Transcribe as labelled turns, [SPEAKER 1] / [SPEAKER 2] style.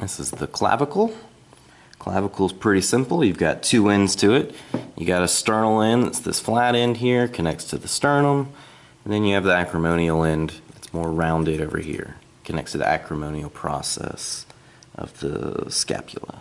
[SPEAKER 1] This is the clavicle. Clavicle is pretty simple. You've got two ends to it. You got a sternal end that's this flat end here, connects to the sternum. And then you have the acromial end It's more rounded over here, connects to the acromial process of the scapula.